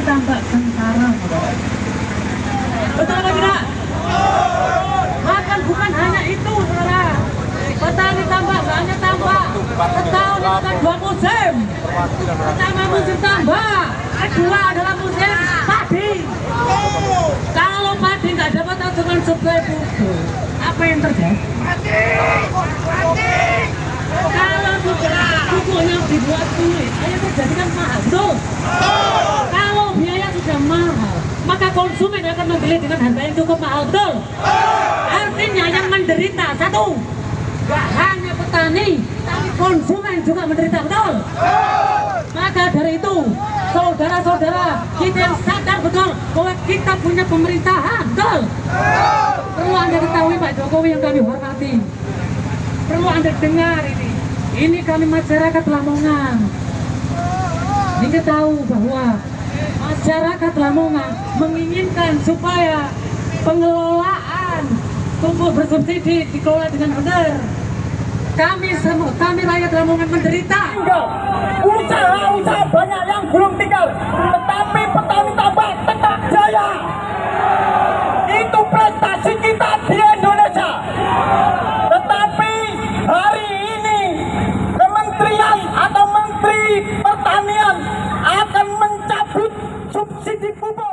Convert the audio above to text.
tambah tampak tentara. Betul atau tidak? Makan bukan hanya itu saudara. Petani tambak banyak hanya tambak. Setahun itu kan dua musim. Pertama musim tambak, kedua adalah musim padi. Kalau padi nggak dapat asupan suplai pupuk, apa yang terjadi? Mati, mati. Kalau sudah dibuat sulit, Ayo terjadikan mahal. Betul? Maka konsumen akan membeli dengan harga yang cukup mahal, betul? Artinya yang menderita satu, gak hanya petani, tapi konsumen juga menderita, betul? Maka dari itu, saudara-saudara, kita yang sadar betul bahwa kita punya pemerintahan, betul? Perlu Anda ketahui Pak Jokowi yang kami hormati. Perlu Anda dengar ini. Ini kami masyarakat Lamongan. Ini tahu bahwa masyarakat Lamongan menginginkan supaya pengelolaan pupuk bersubsidi dikelola dengan benar. Kami semua, kami rakyat Lamongan menderita. Usaha-usaha banyak yang belum tinggal, tetapi petani tambak tetap jaya. Itu prestasi kita di Indonesia. Tetapi hari ini kementerian atau menteri pertanian akan mencabut subsidi pupuk